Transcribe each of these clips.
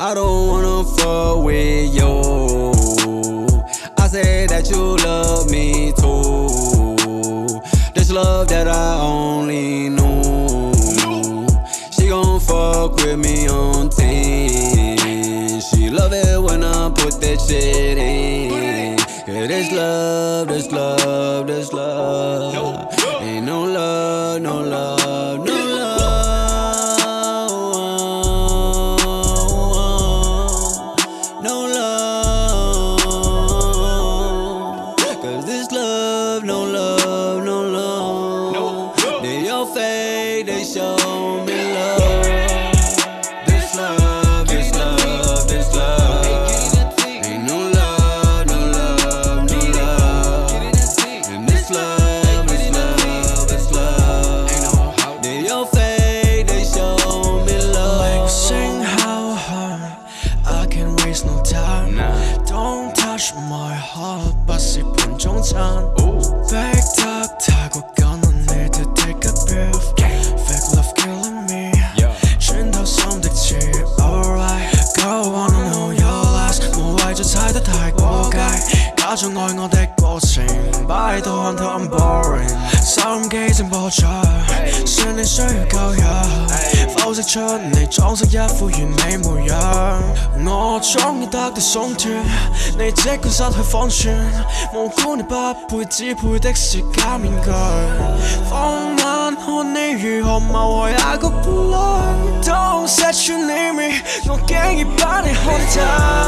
I don't wanna fuck with you. I say that you love me too. This love that I only knew. She gon' fuck with me on 10. She love it when I put that shit in. Yeah, this love, this love, this love. say they show me love. This love, this love, this love. Ain't no love, no love, no love. And this love, this love, this love. They show me love. How hard I can waste no time. Nah. Don't touch my heart, but see, 假裝愛我的過程擺到看透 I'm boring 收音機正播着算你需要夠入剖析出你裝飾一副完美模樣我終於得到鬆脱你即管失去方寸無辜你不配只配的是假面具放眼看你如何謀害那個伴侶 Don't set you near me 我竟已把你看透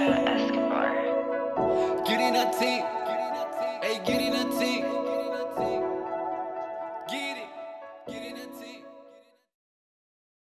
Escobar. Getting a tape.